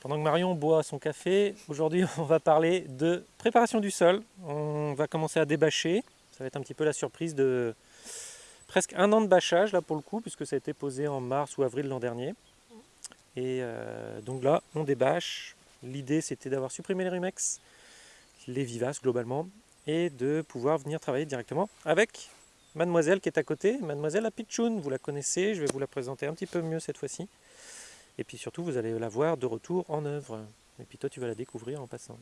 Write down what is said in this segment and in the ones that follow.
Pendant que Marion boit son café, aujourd'hui on va parler de préparation du sol. On va commencer à débâcher. Ça va être un petit peu la surprise de presque un an de bâchage là pour le coup, puisque ça a été posé en mars ou avril l'an dernier. Et euh, donc là, on débâche. L'idée c'était d'avoir supprimé les rumex, les vivaces globalement, et de pouvoir venir travailler directement avec mademoiselle qui est à côté, mademoiselle Apitchoun. Vous la connaissez, je vais vous la présenter un petit peu mieux cette fois-ci. Et puis surtout, vous allez la voir de retour en œuvre. Et puis toi, tu vas la découvrir en passant.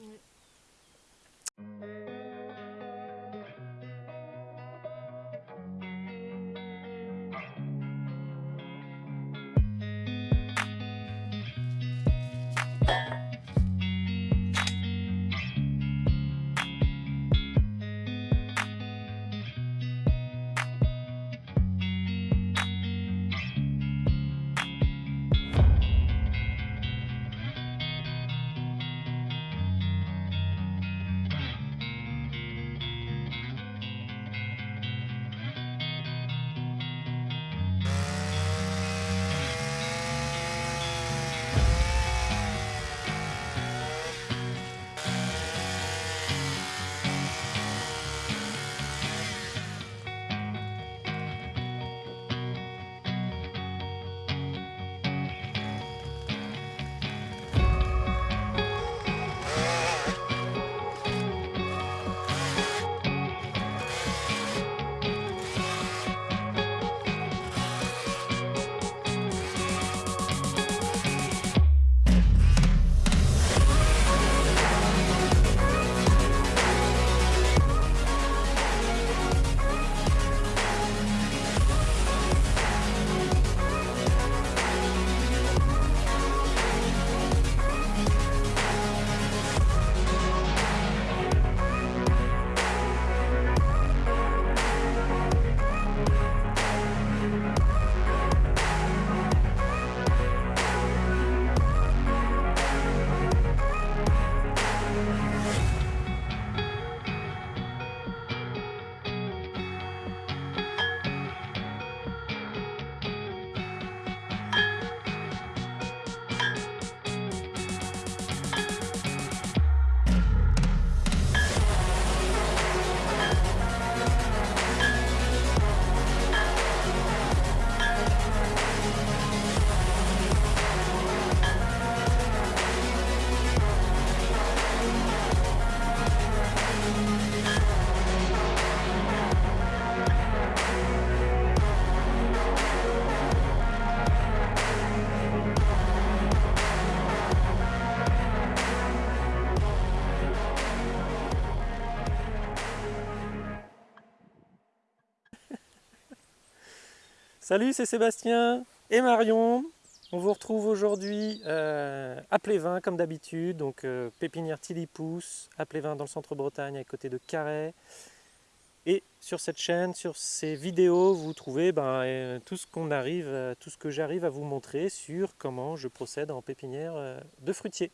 Salut, c'est Sébastien et Marion. On vous retrouve aujourd'hui euh, à Plévin comme d'habitude, donc euh, pépinière Tilipousse, à Plévin dans le centre-Bretagne à côté de Carhaix. Et sur cette chaîne, sur ces vidéos, vous trouvez ben, euh, tout ce qu'on arrive, tout ce que j'arrive à vous montrer sur comment je procède en pépinière de fruitiers.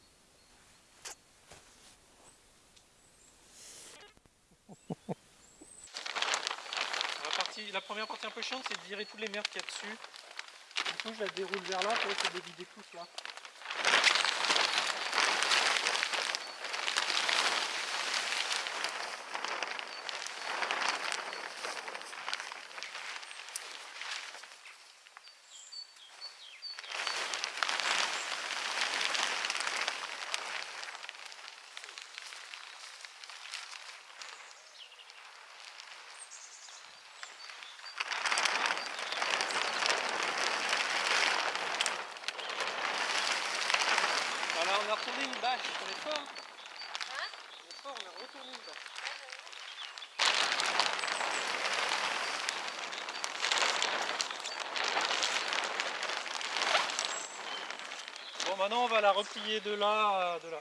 La première partie un peu chiante, c'est de virer toutes les merdes qu'il y a dessus. Du coup, je la déroule vers là pour essayer de vider tout là. on a retourné une bâche, on est fort. Hein On est fort, on a retourné une bâche. Bon maintenant on va la replier de là, de là.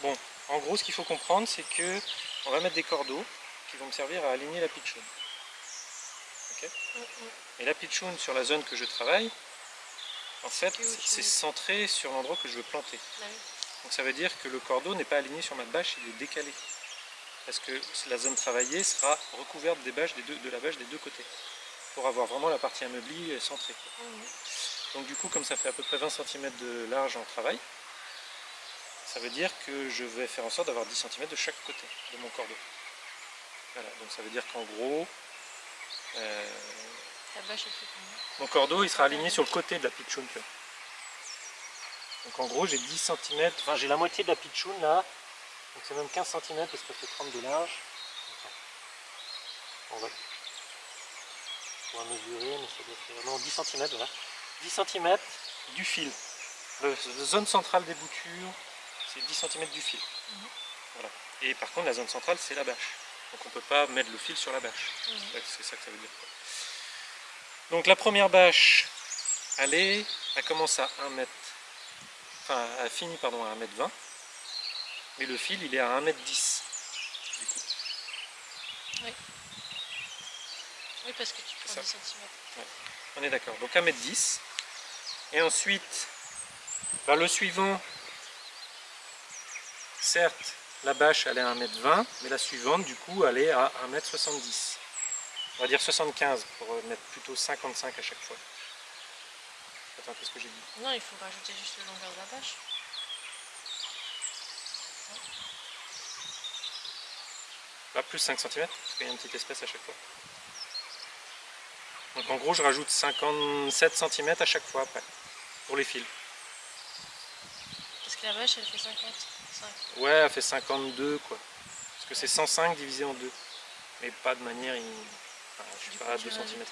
Bon, en gros, ce qu'il faut comprendre, c'est que on va mettre des cordeaux qui vont me servir à aligner la pitchoun. Et la pitchoun sur la zone que je travaille, en fait, c'est centré sur l'endroit que je veux planter. Bah oui. Donc ça veut dire que le cordeau n'est pas aligné sur ma bâche, il est décalé. Parce que la zone travaillée sera recouverte des bâches des deux- de la bâche des deux côtés. Pour avoir vraiment la partie ameublie centrée. Mhm. Donc du coup, comme ça fait à peu près 20 cm de large en travail, ça veut dire que je vais faire en sorte d'avoir 10 cm de chaque côté de mon cordeau. Voilà, donc ça veut dire qu'en gros, euh, bâche, mon cordeau il sera aligné sur le côté de la pitchoun. Donc en gros, j'ai 10 cm, enfin j'ai la moitié de la pitchoun là, donc c'est même 15 cm parce que ça fait 30 de large. On va, on va mesurer, mais ça doit faire non, 10 cm, voilà. 10 cm du fil. Le- la zone centrale des boutures, c'est 10 cm du fil. Mhm. Voilà. Et par contre, la zone centrale, c'est la bâche. Donc on ne peut pas mettre le fil sur la bâche. Mhm. C'est ça que ça veut dire. Donc la première bâche, elle, est, elle commence à 1 mètre, enfin elle finit pardon, à 1 mètre 20, mais le fil il est à 1 mètre 10. Du coup. Oui, parce que tu prends ça. 10 cm. On est d'accord. Donc 1 mètre 10. Et ensuite, bah, le suivant, certes, la bâche elle est à 1 mètre 20, mais la suivante du coup elle est à 1 mètre 70. On va dire 75 pour euh, mettre plutôt 55 à chaque fois. Attends, qu'est-ce que j'ai dit? Non, il faut rajouter juste la longueur de la bâche. Là, plus 5 cm, parce qu'il y a une petite espèce à chaque fois. Donc en gros, je rajoute 57 cm à chaque fois après, pour les fils. Parce que la bâche, elle fait 55. Ouais, elle fait 52 quoi. Parce que c'est 105 divisé en 2. Mais pas de manière, in- enfin, je suis pas à tu 2 cm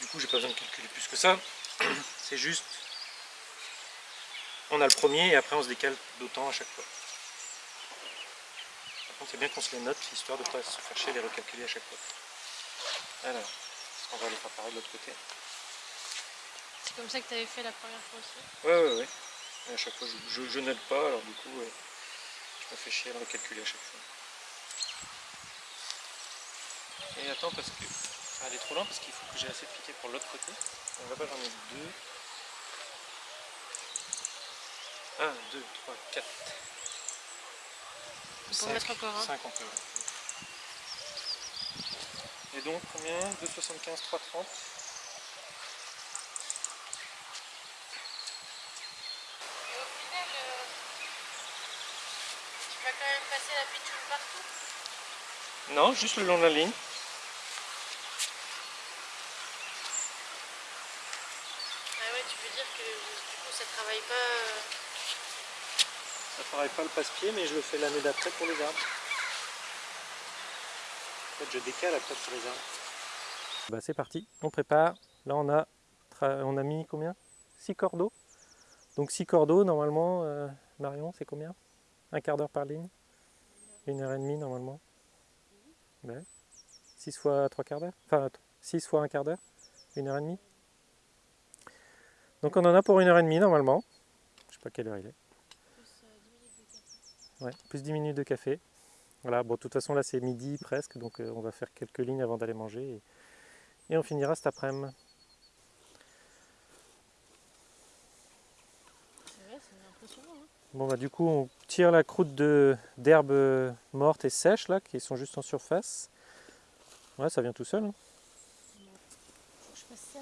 Du coup, j'ai pas besoin de calculer plus que ça. C'est juste, on a le premier et après on se décale d'autant à chaque fois. Par contre, c'est bien qu'on se les note, histoire de ne pas se faire chier et les recalculer à chaque fois. Alors, qu'on va les faire pareil de l'autre côté? C'est comme ça que tu avais fait la première fois aussi? Ouais, ouais, ouais. Et à chaque fois, je, je, je note pas, alors du coup, ouais, je me fais chier à le recalculer à chaque fois. Et attends, parce que ça va aller trop loin, parce qu'il faut que j'ai assez de piquets pour l'autre côté. Donc là-bas, j'en ai deux. 1, 2, 3, 4. On peut mettre encore un. 5 on peut. ouais. Et donc, combien? 2,75, 3,30 Et au final, euh, tu vas quand même passer la pitchoune partout? Non, juste le long de la ligne. Ah ouais, tu veux dire que du coup ça travaille pas. euh, Pas le passe-pied, mais je le fais l'année d'après pour les arbres. En fait, je décale après sur les arbres. Bah, c'est parti, on prépare. Là, on a, on a mis combien? 6 cordeaux. Donc 6 cordeaux, normalement, euh, Marion, c'est combien? Un quart d'heure par ligne? Une heure et demie, normalement 6 fois 3 quarts d'heure? Enfin, 6 fois un quart d'heure? Une heure et demie? Donc on en a pour une heure et demie, normalement. Je sais pas quelle heure il est. Ouais, plus 10 minutes de café. Voilà, bon, de toute façon, là, c'est midi presque, donc euh, on va faire quelques lignes avant d'aller manger. Et, et on finira cet après-midi. Hein Bon, bah, du coup, on tire la croûte de- d'herbes euh, mortes et sèches, là, qui sont juste en surface. Ouais, ça vient tout seul. hein. Faut que je fasse ça.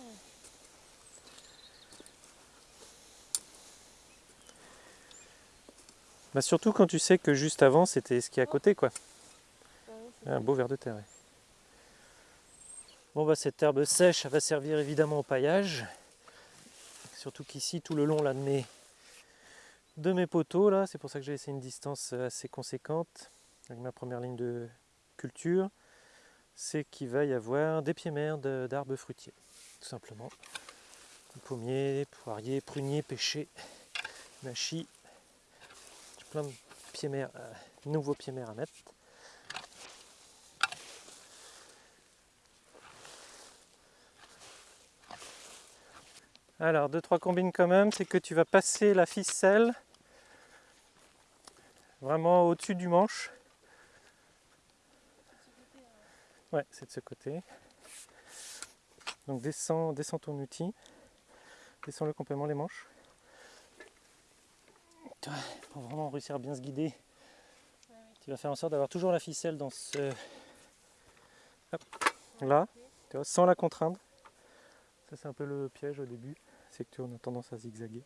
Bah surtout quand tu sais que juste avant c'était ce qui est à côté quoi. Un beau ver de terre. ouais. Bon bah cette herbe sèche elle va servir évidemment au paillage. Surtout qu'ici tout le long là de mes, de mes poteaux là, c'est pour ça que j'ai laissé une distance assez conséquente avec ma première ligne de culture, c'est qu'il va y avoir des pieds-mères de- d'arbres fruitiers, tout simplement. Pommiers, poiriers, pruniers, pêchers, mâchis. Plein de pieds-mères, euh, nouveaux pieds-mères à mettre. Alors, deux, trois combines quand même, c'est que tu vas passer la ficelle vraiment au-dessus du manche. Ouais, c'est de ce côté. Donc descends, descends ton outil, descends le complément les manches. Pour vraiment réussir à bien se guider, tu vas faire en sorte d'avoir toujours la ficelle dans ce... Hop, là, tu vois, sans la contraindre. Ça c'est un peu le piège au début, c'est que tu as tendance à zigzaguer.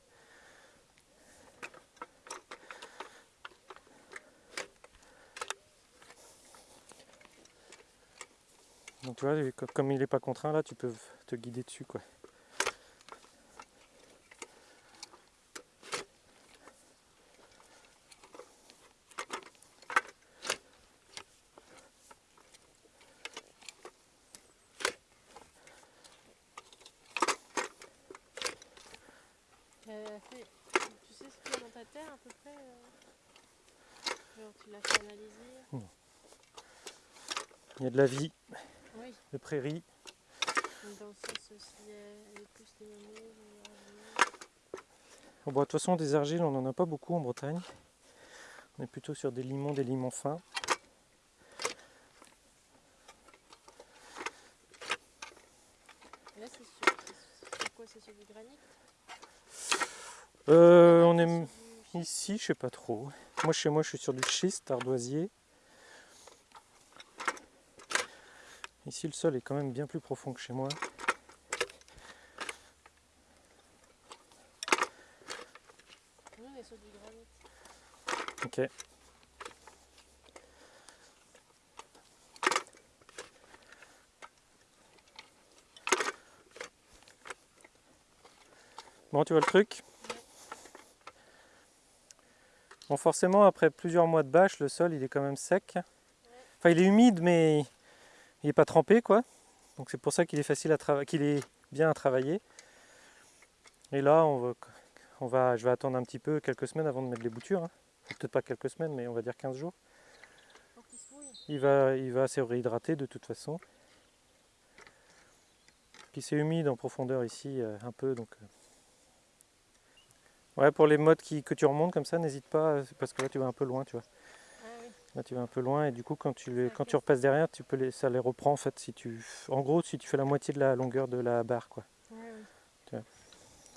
Donc tu vois, co- comme il n'est pas contraint là, tu peux te guider dessus quoi. Euh, fait- tu sais ce qu'il y a dans ta terre à peu près euh Genre tu l'as fait analyser Il y a de la vie, Oui, de prairies. dans le sens Bon, bah, de toute façon, des argiles, on n'en a pas beaucoup en Bretagne. On est plutôt sur des limons, des limons fins. Et là c'est sur, quoi? C'est sur du granit? Euh, on est ici, je sais pas trop. Moi, chez moi, je suis sur du schiste ardoisier. Ici, le sol est quand même bien plus profond que chez moi. On est du granit. Ok. Bon, tu vois le truc? Bon, forcément, après plusieurs mois de bâche, le sol, il est quand même sec. Enfin, il est humide, mais il n'est pas trempé, quoi. Donc c'est pour ça qu'il est facile à travailler, qu'il est bien à travailler. Et là, on va, on va, je vais attendre un petit peu, quelques semaines avant de mettre les boutures. hein. Peut-être pas quelques semaines, mais on va dire 15 jours. Il va, il va se réhydrater de toute façon. Puis c'est humide en profondeur ici euh, un peu donc. euh. Ouais pour les modes qui, que tu remontes comme ça, n'hésite pas, euh, parce que là tu vas un peu loin, tu vois. Là tu vas un peu loin et du coup quand tu, les, quand tu repasses derrière, tu peux les, ça les reprend en fait si tu. En gros si tu fais la moitié de la longueur de la barre quoi. Ouais.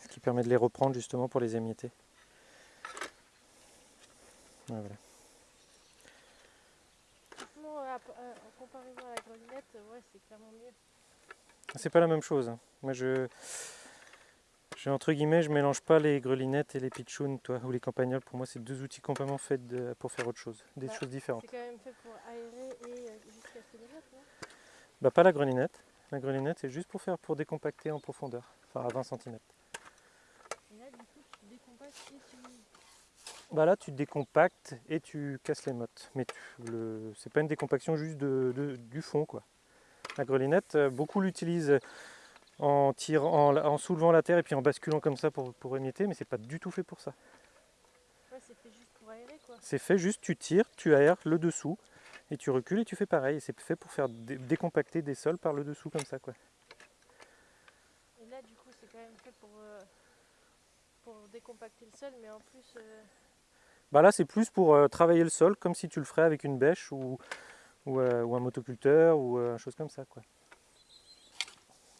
Ce qui permet de les reprendre justement pour les émietter. Ouais, voilà. Franchement, euh, à- euh, en comparaison à la grelinette, ouais, c'est clairement mieux. C'est pas la même chose. hein. Moi je. Je, entre guillemets, je mélange pas les grelinettes et les pitchounes, toi, ou les campagnols. Pour moi, c'est deux outils complètement faits de- pour faire autre chose, des Bah, choses différentes. C'est quand même fait pour aérer et euh, non? Bah, pas la grelinette. La grelinette, c'est juste pour faire pour décompacter en profondeur, enfin à 20 cm. Et là, du coup, tu décompactes et tu. Bah là, tu décompactes et tu casses les mottes. Mais le, c'est pas une décompaction juste de, de- du fond, quoi. La grelinette, euh, beaucoup l'utilisent en, tirant, en, en soulevant la terre et puis en basculant comme ça pour, pour émietter, mais c'est pas du tout fait pour ça. Ouais, c'est fait juste pour aérer, quoi. C'est fait juste, tu tires, tu aères le dessous et tu recules et tu fais pareil. C'est fait pour faire dé- décompacter des sols par le dessous comme ça, quoi. Et là, du coup, c'est quand même fait pour, euh, pour décompacter le sol, mais en plus. euh, Bah là, c'est plus pour euh, travailler le sol, comme si tu le ferais avec une bêche ou, ou, ou un motoculteur ou chose comme ça, quoi.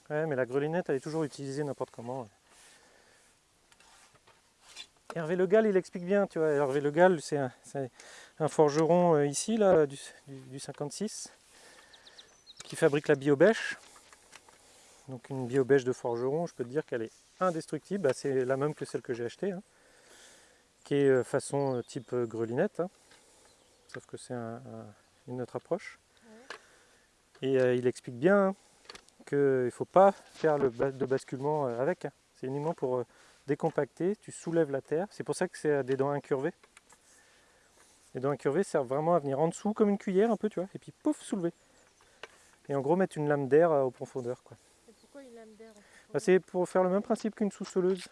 Ouais, mais la grelinette, elle est toujours utilisée n'importe comment. Hervé Le Gall, il explique bien, tu vois. Hervé Le Gall, c'est un, forgeron euh, ici, là, du, du- du 56, qui fabrique la biobêche. Donc une biobêche de forgeron, je peux te dire qu'elle est indestructible. Bah, c'est la même que celle que j'ai achetée. hein. qui est euh, façon euh, type grelinette, hein. sauf que c'est un- un- une autre approche. Et il explique bien hein, qu'il ne faut pas faire le bas- de basculement euh, avec. hein. C'est uniquement pour euh, décompacter, tu soulèves la terre. C'est pour ça que c'est euh, des dents incurvées. Les dents incurvées servent vraiment à venir en dessous comme une cuillère un peu, tu vois, et puis pouf, soulever. Et en gros mettre une lame d'air euh, aux profondeurs. Quoi. Et pourquoi une lame d'air Bah, c'est pour faire le même principe qu'une sous-soleuse.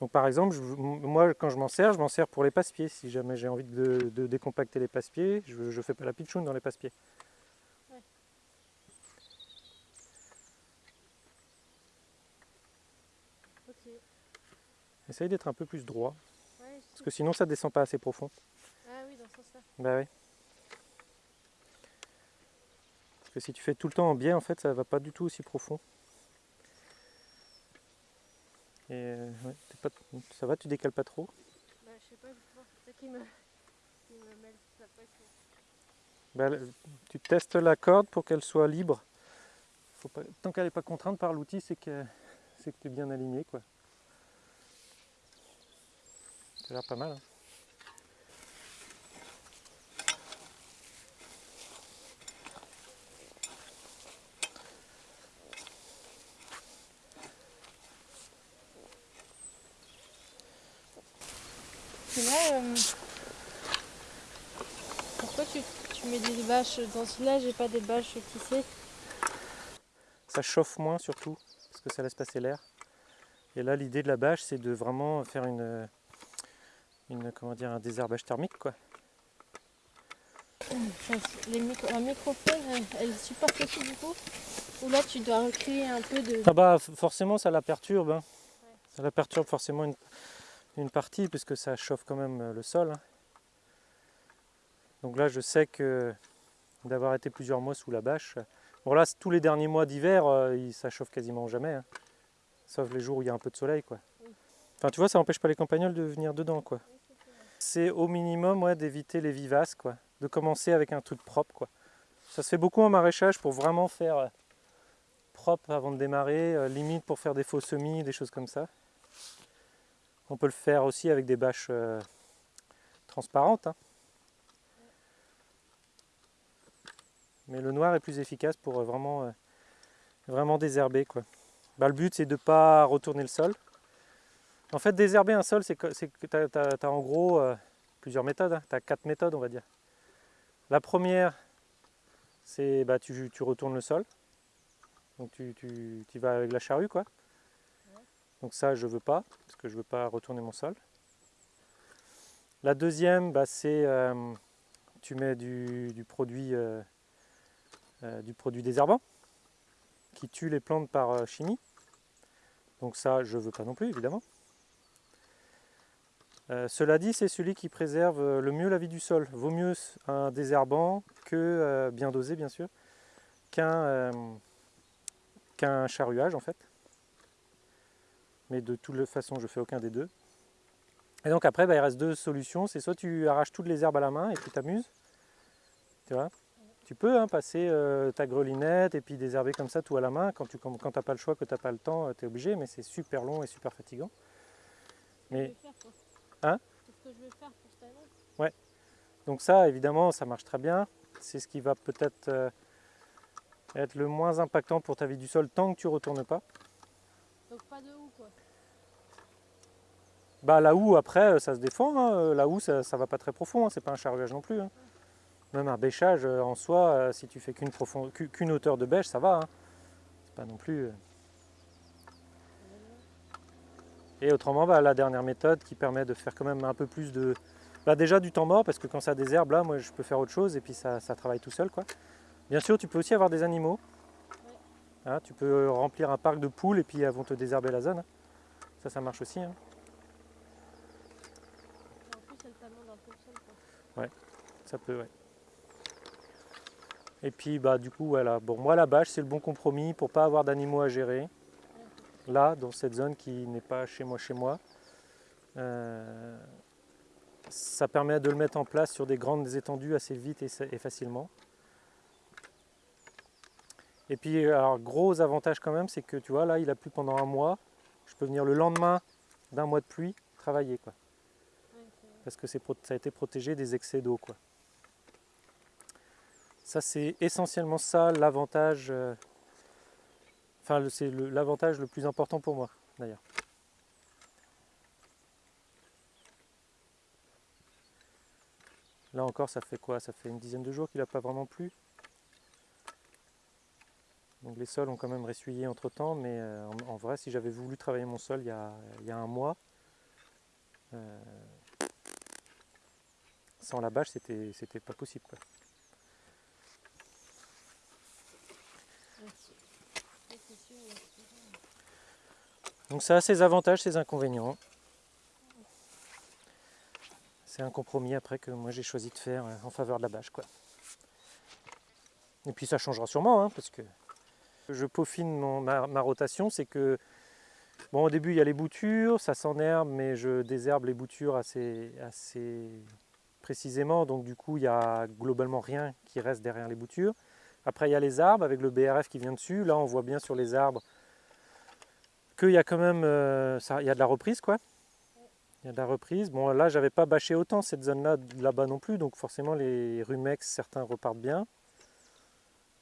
Donc par exemple, je- moi quand je m'en sers, je m'en sers pour les passe-pieds. Si jamais j'ai envie de, de décompacter les passe-pieds, je ne fais pas la pitchoune dans les passe-pieds. Ok. Essaye d'être un peu plus droit, Ouais, parce que sinon ça descend pas assez profond. Ah oui, dans ce sens-là. Bah oui. Parce que si tu fais tout le temps en biais, en fait, ça va pas du tout aussi profond. Et euh, ouais, t'es pas- ça va, tu décales pas trop? Bah, je sais pas, c'est ça qui me, qui me mêle. Bah, tu testes la corde pour qu'elle soit libre. Faut pas- tant qu'elle n'est pas contrainte par l'outil, c'est que c'est que tu es bien aligné. quoi. Ça a l'air pas mal. hein. Là, euh, pourquoi tu, tu mets des bâches dans celui-là, j'ai pas des bâches tissées Ça chauffe moins surtout, parce que ça laisse passer l'air. Et là, l'idée de la bâche, c'est de vraiment faire une, une, comment dire, un désherbage thermique. Quoi. Les micro, La microphone, elle, elle supporte aussi du coup Ou là, tu dois recréer un peu de... Ah bah forcément ça la perturbe. hein. Ça la perturbe forcément une, une partie puisque ça chauffe quand même euh, le sol. hein. Donc là je sais que d'avoir été plusieurs mois sous la bâche. Bon là tous les derniers mois d'hiver euh, ça chauffe quasiment jamais. hein. Sauf les jours où il y a un peu de soleil quoi. Enfin tu vois ça empêche pas les campagnols de venir dedans quoi. C'est au minimum ouais, d'éviter les vivaces quoi. De commencer avec un truc propre quoi. Ça se fait beaucoup en maraîchage pour vraiment faire euh, propre avant de démarrer, euh, limite pour faire des faux semis, des choses comme ça. On peut le faire aussi avec des bâches euh, transparentes. hein. Mais le noir est plus efficace pour vraiment, vraiment désherber. Quoi. Bah, le but c'est de ne pas retourner le sol. En fait désherber un sol c'est que tu as, en gros euh, plusieurs méthodes. Tu as quatre méthodes on va dire. La première c'est bah, tu, retournes le sol. Donc tu, vas avec la charrue quoi. Donc ça je veux pas, parce que je veux pas retourner mon sol. La deuxième, bah, c'est euh, tu mets du, du produit euh, du produit désherbant qui tue les plantes par chimie. Donc ça je veux pas non plus évidemment. Euh, cela dit, c'est celui qui préserve euh, le mieux la vie du sol. Vaut mieux un désherbant que euh, bien dosé bien sûr qu'un charruage en fait. Mais de toute façon, je fais aucun des deux. Et donc après, bah, il reste deux solutions. C'est soit tu arraches toutes les herbes à la main et tu t'amuses. Tu peux hein, passer ta grelinette et puis désherber comme ça tout à la main. Quand tu n'as pas le choix, que tu n'as pas le temps, tu es obligé. Mais c'est super long et super fatigant. Mais. Hein C'est ce que je vais faire pour cette année. Donc ça, évidemment, ça marche très bien. C'est ce qui va peut-être euh, être le moins impactant pour ta vie du sol tant que tu ne retournes pas. Donc pas de houe, quoi? Bah la houe après euh, ça se défend, hein. Euh, la houe ça, ça va pas très profond, hein. c'est pas un charruage non plus. hein. Même un bêchage en soi, si tu fais qu'une qu'une hauteur de bêche, ça va. hein. C'est pas non plus. euh. Et autrement, bah, la dernière méthode qui permet de faire quand même un peu plus de. Bah, déjà du temps mort, parce que quand ça désherbe, là, moi je peux faire autre chose et puis ça, ça travaille tout seul. quoi. Bien sûr, tu peux aussi avoir des animaux. Hein, tu peux remplir un parc de poules et puis elles vont te désherber la zone. Ça, ça marche aussi. hein. Et en plus, elle t'amende un peu le sol, quoi. Ça peut, ouais. Et puis, bah, du coup, voilà. Bon, moi, la bâche, c'est le bon compromis pour pas avoir d'animaux à gérer. Là, dans cette zone qui n'est pas chez moi, chez moi. Euh, ça permet de le mettre en place sur des grandes étendues assez vite et, facilement. Et puis, alors, gros avantage quand même, c'est que tu vois, là, il a plu pendant un mois. Je peux venir le lendemain d'un mois de pluie travaillé. Quoi. Parce que ça a été protégé des excès d'eau. quoi. Ça, c'est essentiellement ça l'avantage. Enfin, c'est l'avantage le plus important pour moi, d'ailleurs. Là encore, ça fait quoi? Ça fait une dizaine de jours qu'il n'a pas vraiment plu. Donc les sols ont quand même ressuyé entre temps, mais euh, en, vrai, si j'avais voulu travailler mon sol il y a, un mois, euh, sans la bâche, c'était pas possible. quoi. Merci. Ouais, c'est sûr, merci. Donc ça a ses avantages, ses inconvénients. C'est un compromis après que moi j'ai choisi de faire euh, en faveur de la bâche. Quoi. Et puis ça changera sûrement, hein, parce que je peaufine mon- ma, rotation, c'est que bon au début il y a les boutures, ça s'enherbe, mais je désherbe les boutures assez, assez précisément, donc du coup il y a globalement rien qui reste derrière les boutures. Après il y a les arbres avec le BRF qui vient dessus, là on voit bien sur les arbres qu'il y a quand même euh, ça, il y a de la reprise quoi. Il y a de la reprise. Bon là j'avais pas bâché autant cette zone là là-bas non plus, donc forcément les rumex certains repartent bien.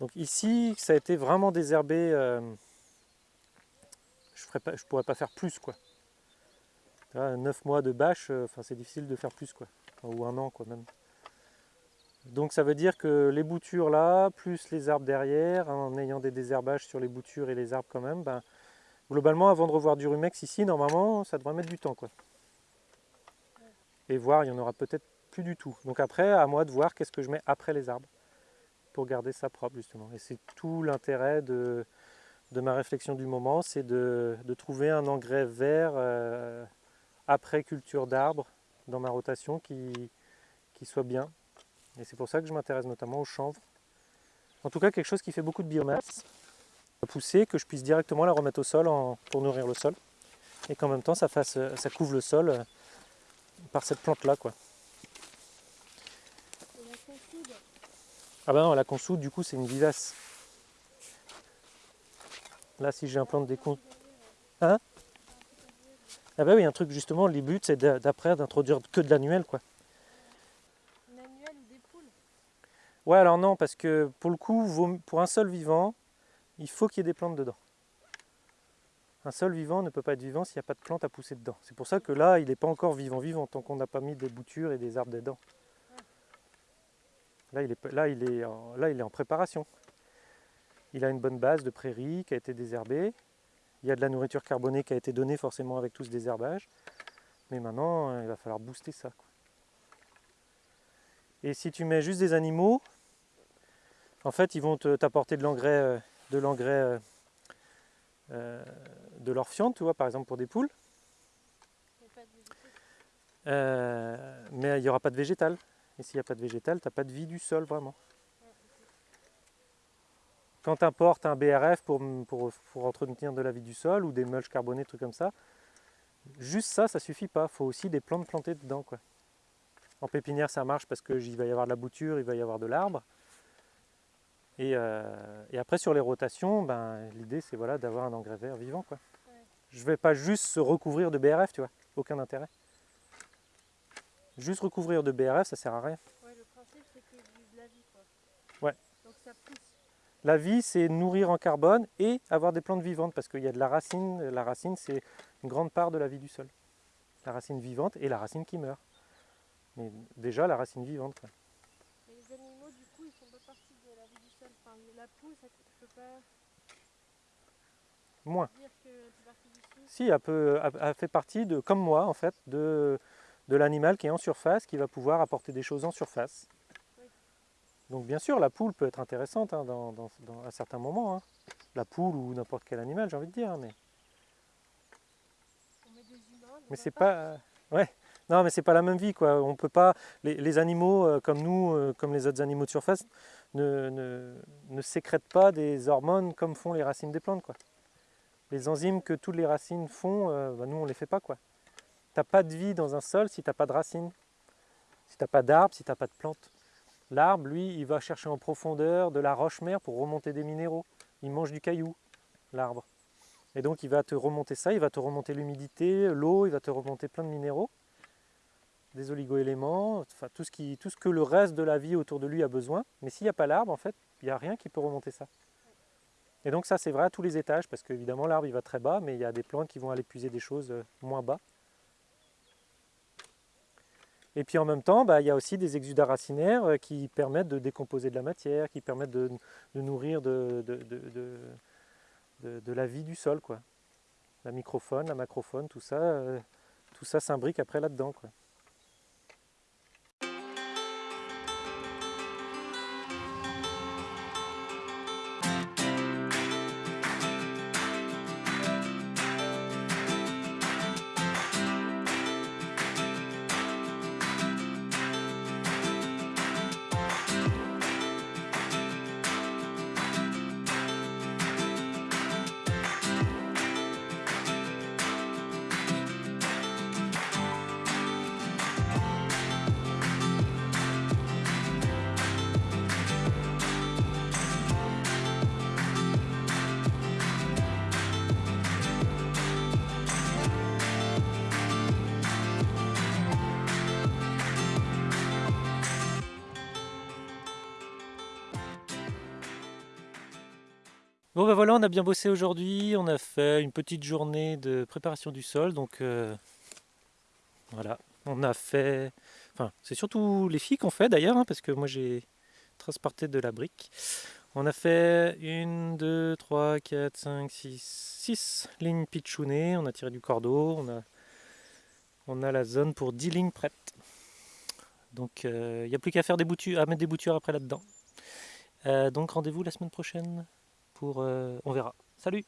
Donc ici ça a été vraiment désherbé. euh, je ferais pas, je pourrais pas faire plus quoi. Vois, 9 mois de bâche, euh, enfin c'est difficile de faire plus quoi. Ou un an quoi même. Donc ça veut dire que les boutures là, plus les arbres derrière, en ayant des désherbages sur les boutures et les arbres quand même, ben, globalement avant de revoir du rumex ici, normalement ça devrait mettre du temps. Et voir, il y en aura peut-être plus du tout. Donc après, à moi de voir qu'est-ce que je mets après les arbres pour garder ça propre justement. Et c'est tout l'intérêt de, ma réflexion du moment, c'est de, de trouver un engrais vert euh, après culture d'arbres dans ma rotation qui, qui soit bien. Et c'est pour ça que je m'intéresse notamment au chanvre. En tout cas, quelque chose qui fait beaucoup de biomasse, pousser, que je puisse directement la remettre au sol en- pour nourrir le sol. Et qu'en même temps, ça, fasse, ça couvre le sol euh, par cette plante-là. quoi. Et la consoude, Ah ben non, la consoude, du coup, c'est une vivace. Là, si j'implante des con... Hein? Ah bah oui, un truc justement, les buts, c'est d'a- d'après d'introduire que de l'annuel, quoi. une annuelle ou des poules? Ouais, alors non, parce que pour le coup, pour un sol vivant, il faut qu'il y ait des plantes dedans. Un sol vivant ne peut pas être vivant s'il n'y a pas de plantes à pousser dedans. C'est pour ça que là, il n'est pas encore vivant vivant tant qu'on n'a pas mis des boutures et des arbres dedans. Là, il est, en, préparation. Il a une bonne base de prairie qui a été désherbée. Il y a de la nourriture carbonée qui a été donnée forcément avec tout ce désherbage. Mais maintenant, euh, il va falloir booster ça. Et si tu mets juste des animaux, en fait, ils vont te- t'apporter de l'engrais, euh, de l'engrais, euh, euh, de l'orfiante, tu vois, par exemple pour des poules. Euh, mais il n'y aura pas de végétal. Et s'il n'y a pas de végétal, tu n'as pas de vie du sol vraiment. Quand tu importes un BRF pour, pour, pour entretenir de la vie du sol ou des mulches carbonés, trucs comme ça, juste ça, ça suffit pas. Il faut aussi des plantes plantées dedans. Quoi. En pépinière, ça marche parce qu'il va y avoir de la bouture, il va y avoir de l'arbre. Et, euh, et après, sur les rotations, ben, l'idée, c'est voilà, d'avoir un engrais vert vivant. Quoi. Ouais. Je ne vais pas juste se recouvrir de BRF, tu vois. Aucun intérêt. Juste recouvrir de BRF, ça sert à rien. Ouais, le principe c'est du- de la vie quoi. Ouais. Donc ça pousse. La vie, c'est nourrir en carbone et avoir des plantes vivantes parce qu'il y a de la racine. La racine, c'est une grande part de la vie du sol. La racine vivante et la racine qui meurt. Mais déjà, la racine vivante. quoi. Mais les animaux du coup ils font pas partie de la vie du sol. Enfin la poule ça pas Moins. dire que. Si, elle, peut- elle- fait partie, de, comme moi, en fait, de, de l'animal qui est en surface, qui va pouvoir apporter des choses en surface. Oui. Donc, bien sûr, la poule peut être intéressante hein, dans, dans- dans- à certains moments. hein. La poule ou n'importe quel animal, j'ai envie de dire. Mais, On met des humains. mais c'est pas. euh, ouais. Non, mais c'est pas la même vie, quoi. On peut pas. Les, les animaux, euh, comme nous, euh, comme les autres animaux de surface, ne, ne, ne pas des hormones comme font les racines des plantes, quoi. Les enzymes que toutes les racines font, euh, bah, nous on les fait pas, quoi. T'as pas de vie dans un sol si t'as pas de racines, si t'as pas d'arbre, si t'as pas de plantes. L'arbre, lui, il va chercher en profondeur de la roche-mère pour remonter des minéraux. Il mange du caillou, l'arbre. Et donc il va te remonter ça, il va te remonter l'humidité, l'eau, il va te remonter plein de minéraux, des oligoéléments, enfin tout ce, qui, tout ce que le reste de la vie autour de lui a besoin. Mais s'il n'y a pas l'arbre, en fait, il n'y a rien qui peut remonter ça. Et donc ça c'est vrai à tous les étages, parce qu'évidemment l'arbre il va très bas, mais il y a des plantes qui vont aller puiser des choses euh, moins bas. Et puis en même temps, bah, il y a aussi des exudats racinaires euh, qui permettent de décomposer de la matière, qui permettent de, nourrir de, la vie du sol. Quoi. La microfaune, la macrofaune, tout ça, euh, tout ça s'imbrique après là-dedans. Bon ben voilà, on a bien bossé aujourd'hui, on a fait une petite journée de préparation du sol, donc euh, voilà, on a fait, enfin c'est surtout les filles qu'on fait d'ailleurs, hein, parce que moi j'ai transporté de la brique. On a fait une, deux, trois, quatre, cinq, six, six lignes pitchounées, on a tiré du cordeau, on a, on a la zone pour 10 lignes prêtes. Donc il euh, n'y a plus qu'à faire des boutures, à mettre des boutures après là-dedans. Euh, donc rendez-vous la semaine prochaine Euh, on verra. Salut